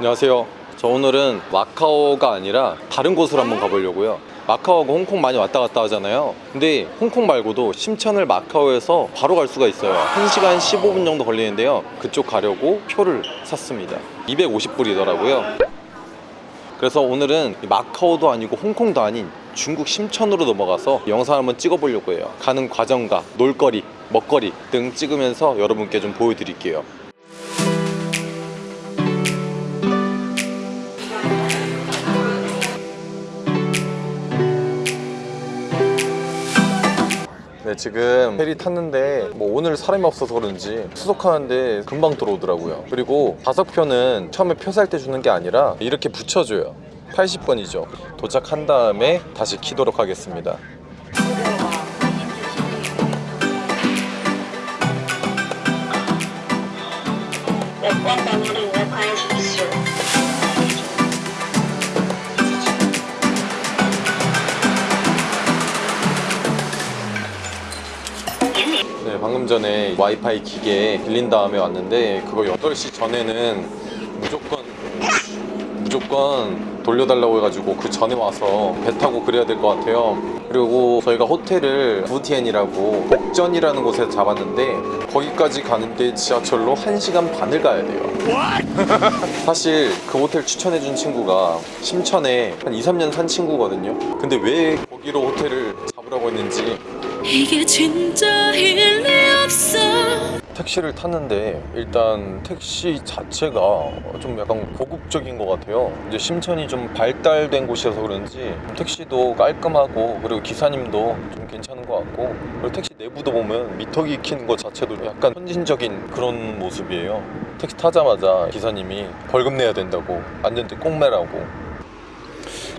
안녕하세요. 저 오늘은 마카오가 아니라 다른 곳으로 한번 가보려고요. 마카오하고 홍콩 많이 왔다 갔다 하잖아요. 근데 홍콩 말고도 심천을 마카오에서 바로 갈 수가 있어요. 1시간 15분 정도 걸리는데요. 그쪽 가려고 표를 샀습니다. 250불이더라고요. 그래서 오늘은 마카오도 아니고 홍콩도 아닌 중국 심천으로 넘어가서 영상 한번 찍어보려고 해요. 가는 과정과 놀거리, 먹거리 등 찍으면서 여러분께 좀 보여드릴게요. 네, 지금 페리 탔는데 뭐 오늘 사람이 없어서 그런지 수속하는데 금방 들어오더라고요. 그리고 다섯 표는 처음에 표 살 때 주는 게 아니라 이렇게 붙여줘요. 80번이죠. 도착한 다음에 다시 키도록 하겠습니다. 네, 방금 전에 와이파이 기계 빌린 다음에 왔는데 그거 8시 전에는 무조건 무조건 돌려달라고 해가지고 그 전에 와서 배 타고 그래야 될 것 같아요. 그리고 저희가 호텔을 부티엔이라고 복전이라는 곳에 잡았는데 거기까지 가는데 지하철로 1시간 반을 가야 돼요. 사실 그 호텔 추천해준 친구가 심천에 한 2, 3년 산 친구거든요. 근데 왜 거기로 호텔을 잡으라고 했는지 이게 진짜 일 리 없어 택시를 탔는데 일단 택시 자체가 좀 약간 고급적인 것 같아요. 이제 심천이 좀 발달된 곳이어서 그런지 택시도 깔끔하고 그리고 기사님도 좀 괜찮은 것 같고 그리고 택시 내부도 보면 미터기 켜는 것 자체도 약간 선진적인 그런 모습이에요. 택시 타자마자 기사님이 벌금 내야 된다고 안전대 꼭 매라고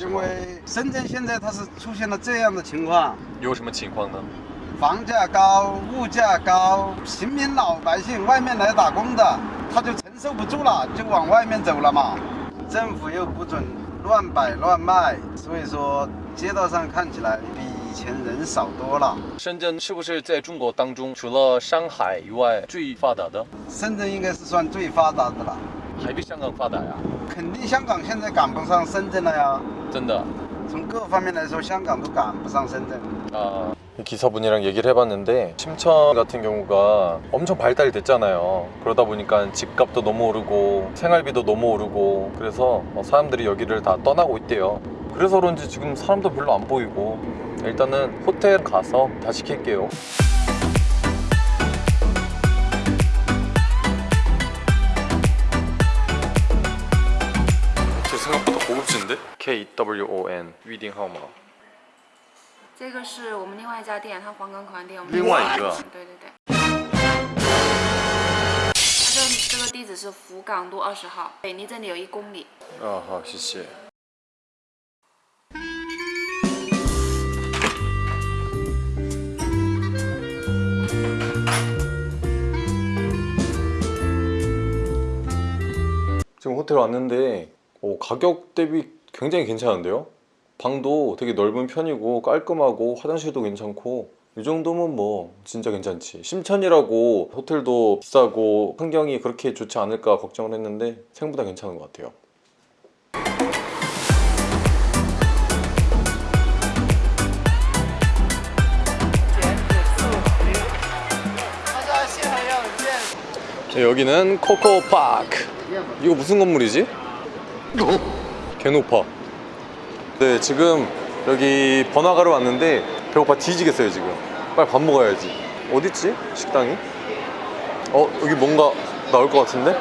因为深圳现在它是出现了这样的情况，有什么情况呢房价高，物价高，平民老百姓外面来打工的，他就承受不住了，就往外面走了嘛。政府又不准乱摆乱卖，所以说街道上看起来比以前人少多了。深圳是不是在中国当中除了上海以外最发达的深圳应该是算最发达的了，还比香港发达呀肯定香港现在赶不上深圳了呀。 真的从各方面来说，香港都赶不上深圳。 아, 기사분이랑 얘기를 해봤는데 심천 같은 경우가 엄청 발달이 됐잖아요 그러다 보니까 집값도 너무 오르고 생활비도 너무 오르고 그래서 어, 사람들이 여기를 다 떠나고 있대요 그래서 그런지 지금 사람도 별로 안 보이고 일단은 호텔 가서 다시 킬게요 고급진데? KWON 위딩 하우마 这个是我们另外一家店，它黄冈口岸店。我们另外一个对对对。它这这个地址是福港路二十号，北离这里有一公里。 아, 아, 시시. 지금 호텔 왔는데 오, 가격 대비 굉장히 괜찮은데요? 방도 되게 넓은 편이고 깔끔하고 화장실도 괜찮고 이 정도면 뭐 진짜 괜찮지 심천이라고 호텔도 비싸고 환경이 그렇게 좋지 않을까 걱정을 했는데 생각보다 괜찮은 것 같아요 여기는 코코파크 이거 무슨 건물이지? 개노파 네 지금 여기 번화가로 왔는데 배고파 뒤지겠어요 지금 빨리 밥 먹어야지 어딨지? 식당이? 어 여기 뭔가 나올 것 같은데?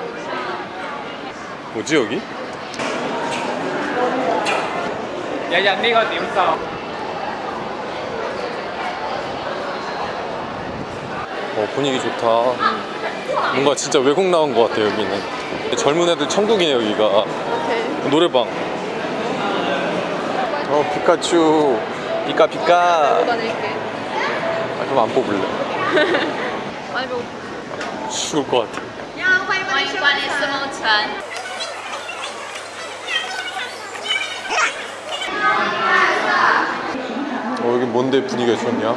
뭐지 여기? 야야 내가 냄싸 어 분위기 좋다 뭔가 진짜 외국 나온 것 같아 여기는 젊은 애들 천국이네 여기가 오케이. 노래방 어 피카츄. 피카 피카. 뽑아낼게. 아, 그럼 안 뽑을래. 많이 배고파 죽을 것 같아. 야 빨리 빨리 스모찬 어 여기 뭔데 분위기가 좋냐?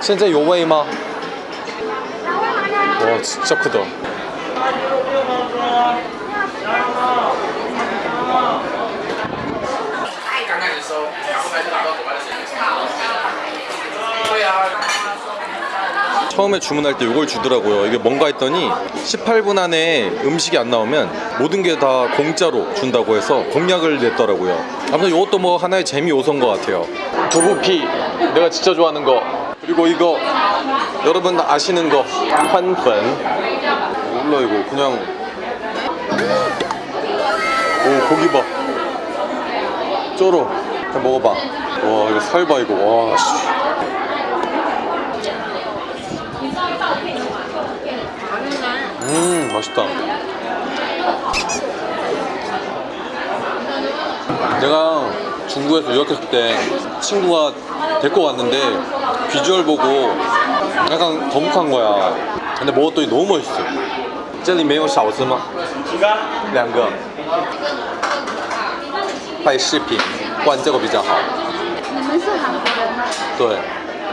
진짜 요웨이마. 와 진짜 크다. 처음에 주문할 때 이걸 주더라고요. 이게 뭔가 했더니 18분 안에 음식이 안 나오면 모든 게 다 공짜로 준다고 해서 공약을 냈더라고요. 아무튼 이것도 뭐 하나의 재미 요소인 것 같아요. 두부피 내가 진짜 좋아하는 거. 그리고 이거 여러분 아시는 거. 한粉 몰라 이거. 그냥. 오 고기 봐. 쩔어. 그냥 먹어봐. 와 이거 살봐 이거. 와 씨. 음 맛있다 내가 중국에서 유학했을 때 친구가 데리고 왔는데 비주얼 보고 약간 거북한 거야 근데 먹었더니 너무 맛있어 这里没有少吃吗？两个拍视频换这个比较好你们是韩国人吗？对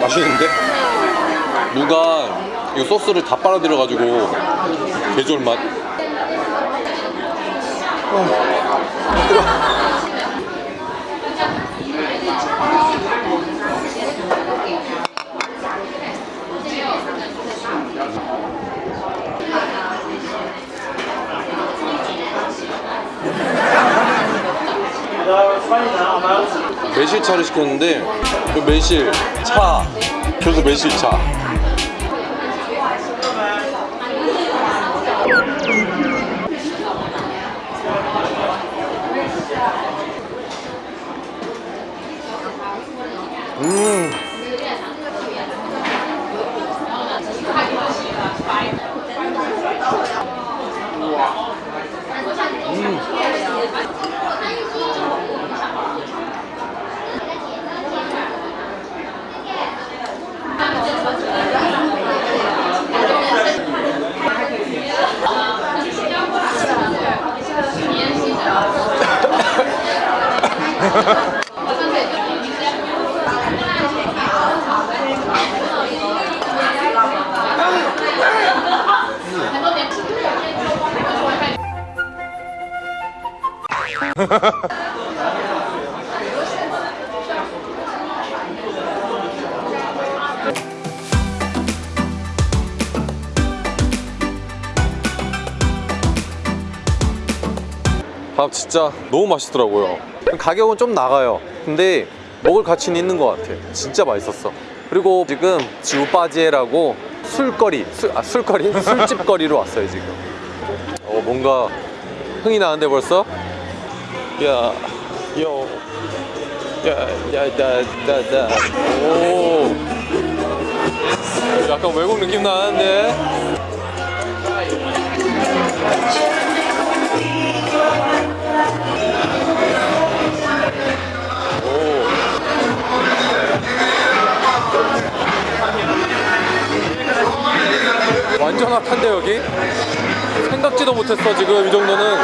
맛있는데? 무가 이 소스를 다 빨아들여가지고 개졸 맛. 매실차를 시켰는데 그 매실 차 그래서 매실차 음. 밥 진짜 너무 맛있더라고요. 가격은 좀 나가요. 근데 먹을 가치는 있는 것 같아. 진짜 맛있었어. 그리고 지금 지우바지에라고 술거리 술, 아 술거리? 술집거리로 왔어요 지금. 어 뭔가 흥이 나는데 벌써? 야, 요, 야, 야, 다, 다, 다. 오, 약간 외국 느낌 나는데? 오. 완전 핫한데 여기? 생각지도 못했어 지금 이 정도는